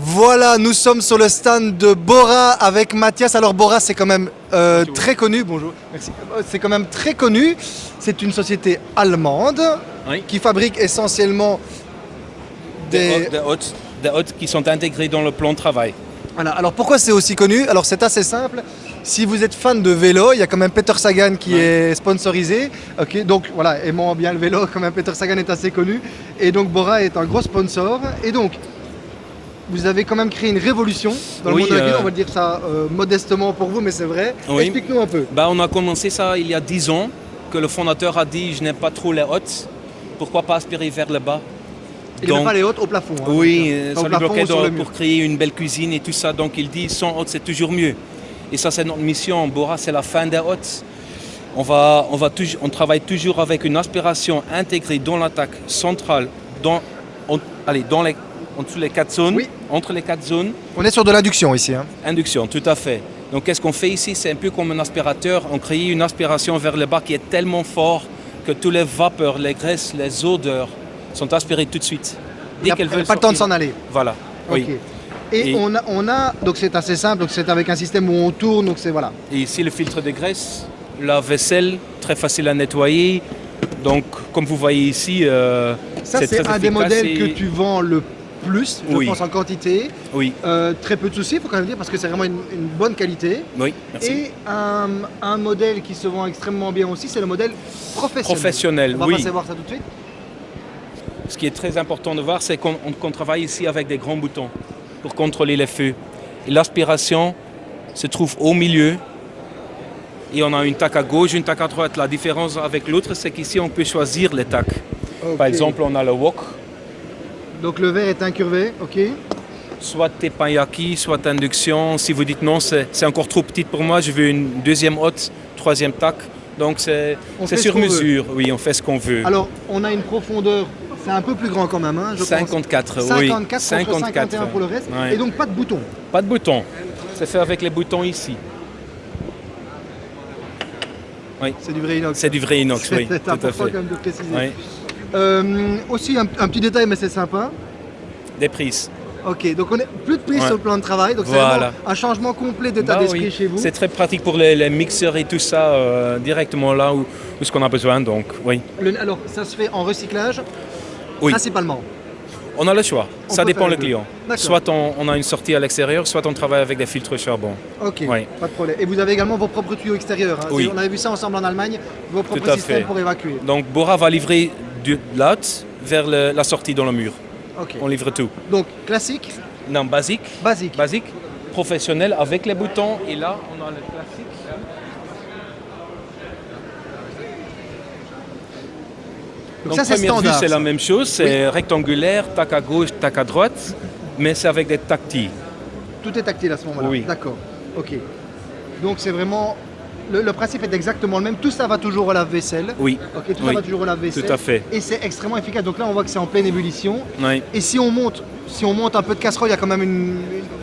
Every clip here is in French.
Voilà, nous sommes sur le stand de Bora avec Mathias. Alors Bora, c'est quand même euh, très connu. Bonjour. Merci. Euh, C'est quand même très connu. C'est une société allemande Oui. qui fabrique essentiellement Des, des. hôtes- des qui sont intégrés dans le plan de travail. Voilà. Alors pourquoi c'est aussi connu? Alors c'est assez simple. Si vous êtes fan de vélo, il y a quand même Peter Sagan qui est sponsorisé. Ok, donc voilà, aimant bien le vélo, quand même Peter Sagan est assez connu. Et donc Bora est un gros sponsor. Et donc, vous avez quand même créé une révolution dans le Oui, monde de la euh, On va dire ça euh, modestement pour vous, mais c'est vrai. Oui. Explique-nous un peu. Bah, on a commencé ça il y a 10 ans, que le fondateur a dit je n'aime pas trop les hôtes, pourquoi pas aspirer vers le bas? Il Donc- pas les hautes au plafond. hein. Oui, euh, ça lui bloquait pour créer une belle cuisine et tout ça. Donc il dit sans hôtes c'est toujours mieux. Et ça c'est notre mission. Bora c'est la fin des hôtes. On, va, on, va on travaille toujours avec une aspiration intégrée dans l'attaque centrale, dans, allez, dans les, en dessous les quatre zones, Oui. entre les quatre zones. On est sur de l'induction ici. hein. Induction, tout à fait. Donc qu'est-ce qu'on fait ici? C'est un peu comme un aspirateur. On crée une aspiration vers le bas qui est tellement fort que toutes les vapeurs, les graisses, les odeurs sont aspirées tout de suite. Il n'y a, qu'elles veulent pas le temps de s'en aller. Voilà. Oui. Et, Et- On, a, on a, donc c'est assez simple, donc c'est avec un système où on tourne, donc c'est voilà. Et ici le filtre de graisse, la vaisselle, très facile à nettoyer. Donc comme vous voyez ici, euh, Ça c'est un des modèles et- que tu vends le plus, je Oui. pense en quantité. Oui, Euh, très peu de soucis, il faut quand même dire, parce que c'est vraiment une, une bonne qualité. oui, merci. Et un, un modèle qui se vend extrêmement bien aussi, c'est le modèle professionnel. Professionnel, On va oui. passer voir ça tout de suite. Ce qui est très important de voir, c'est qu'on on- qu'on travaille ici avec des grands boutons pour contrôler les feux. Et l'aspiration se trouve au milieu. Et on a une tac à gauche, une tac à droite. La différence avec l'autre, c'est qu'ici, on peut choisir les tacs. Par exemple, on a le wok, Donc le verre est incurvé, ok. soit teppanyaki, soit induction. Si vous dites non, c'est encore trop petit pour moi, je veux une deuxième haute, troisième tac. Donc c'est ce sur veut. mesure, oui, on fait ce qu'on veut. Alors on a une profondeur, c'est un peu plus grand quand même, hein, je pense. 54, oui. 54 contre 51 pour le reste. ouais. Et donc pas de bouton. Pas de bouton. C'est fait avec les boutons ici. C'est du vrai inox. C'est du vrai inox, oui, C'est tout à important quand même de préciser. Oui. Euh, aussi un, un petit détail, mais c'est sympa. Des prises. Ok, donc on est plus de prise Ouais. sur le plan de travail, donc c'est Voilà. vraiment un changement complet d'état Bah d'esprit oui. chez vous. C'est très pratique pour les, les mixeurs et tout ça, euh, directement là où, où ce qu'on a besoin. Donc, oui. Le- alors ça se fait en recyclage Oui. principalement. On a le choix. On ça dépend le client. Soit on, on a une sortie à l'extérieur, soit on travaille avec des filtres charbon. Ok, Oui. pas de problème. Et vous avez également vos propres tuyaux extérieurs. hein. Oui. On avait vu ça ensemble en Allemagne, vos propres Tout à systèmes fait. pour évacuer. Donc, Bora va livrer du l'hôte vers le- la sortie dans le mur. On livre tout. Donc classique, Non, basique. basique. Basique, professionnel avec les boutons. Et là, on a le classique. Donc, Donc, ça c'est première vue, c'est la même chose. C'est rectangulaire, tac à gauche, tac à droite, mais c'est avec des tactiles. Tout est tactile à ce moment-là. Oui. D'accord. Ok. Donc c'est vraiment le, le principe est exactement le même. Tout ça va toujours au lave-vaisselle. Oui, tout ça va toujours au lave-vaisselle. tout à fait. Et c'est extrêmement efficace. Donc là, on voit que c'est en pleine ébullition. oui. Et si on monte, si on monte un peu de casserole, il y a quand même une.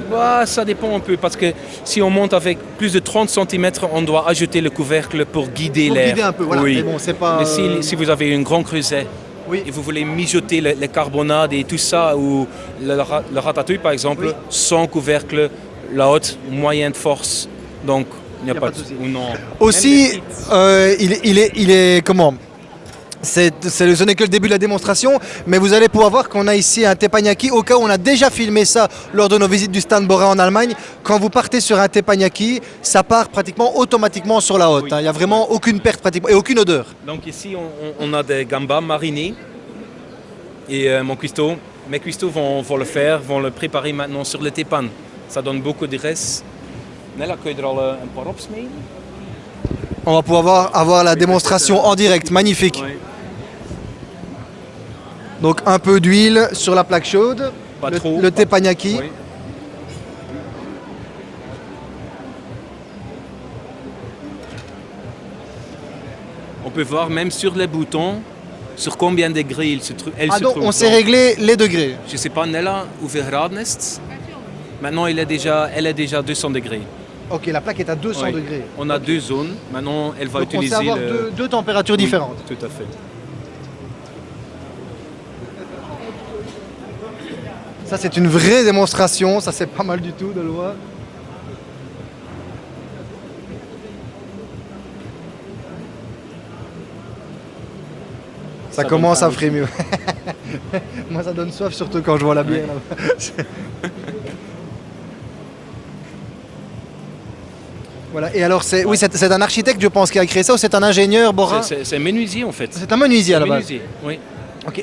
Bah, ça dépend un peu parce que si on monte avec plus de 30 cm, on doit ajouter le couvercle pour guider Pour l'air. guider un peu, voilà. Oui. Mais bon, c'est pas. Mais si, si vous avez une grande creuset Oui. et vous voulez mijoter les, carbonades et tout ça, ou le, le ratatouille par exemple, sans couvercle, la haute, moyenne force, donc il n'y a, pas, pas de souci. ou non. Aussi, euh, il, est- il est, il est comment? C'est, c'est- ce n'est que le début de la démonstration, mais vous allez pouvoir voir qu'on a ici un teppanyaki. Au cas où on a déjà filmé ça lors de nos visites du stand Bora en Allemagne, quand vous partez sur un teppanyaki, ça part pratiquement automatiquement sur la haute. Oui. hein. Il n'y a vraiment aucune perte pratiquement et aucune odeur. Donc ici, on, on- on a des gambas marinés. Et euh, mon cuistot, mes cuistots vont, vont le faire, vont le préparer maintenant sur le tepan. Ça donne beaucoup de reste. Nella, kun je er al eh, een paar opsmeden? On va pouvoir voir- avoir la démonstration en direct, magnifique. Donc un peu d'huile sur la plaque chaude, Pas le, trop. le pas- teppanyaki. Oui. On peut voir même sur les boutons sur combien de degrés il se elle Ah se donc trouve. on sait Donc, régler les degrés. Je ne sais pas, Nella, hoeveel graden? Maintenant, il est déjà, elle est déjà 200 degrés. Ok, la plaque est à 200 Oui. degrés. On a deux zones. Maintenant, elle va Donc on sait utiliser avoir le- deux, deux températures différentes. Tout à fait. Ça c'est une vraie démonstration. Ça, c'est pas mal du tout de le voir. Ça, Ça commence à frémir. Moi, ça donne soif, surtout quand je vois la bière. voilà. Et alors, c'est oui, c'est un architecte, je pense, qui a créé ça, ou c'est un ingénieur, Bora C'est- c'est menuisier en fait. C'est un menuisier à la base. Oui.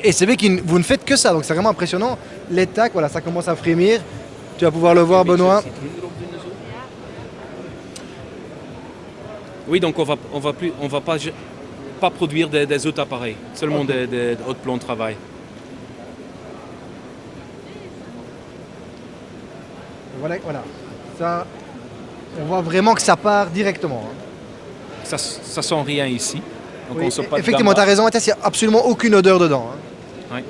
Et c'est vrai que vous ne faites que ça, donc c'est vraiment impressionnant. Les tacs, voilà, ça commence à frémir. Tu vas pouvoir le voir, Benoît. Oui, donc on va, on va plus, on va pas, pas produire des, des autres appareils, seulement des, des hautes plans de travail. Voilà, voilà. Ça, on voit vraiment que ça part directement. hein. Ça, ça sent rien ici. Donc Oui, on sort pas de effectivement, tu as raison, il n'y a absolument aucune odeur dedans. hein. Ouais.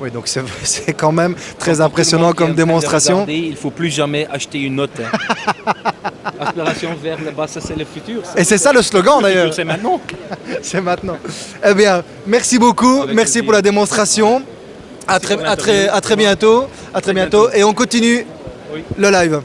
Oui, donc c'est quand même très impressionnant comme démonstration. regarder, il faut plus jamais acheter une note. hein. Aspiration vers le bas, ça c'est le futur. Et c'est ça le slogan Le d'ailleurs. c'est maintenant. C'est maintenant. Eh bien, merci beaucoup. Avec merci plaisir. pour la démonstration. À très, pour à très, l'interview. à très bientôt. À très bientôt. Et on continue Le live.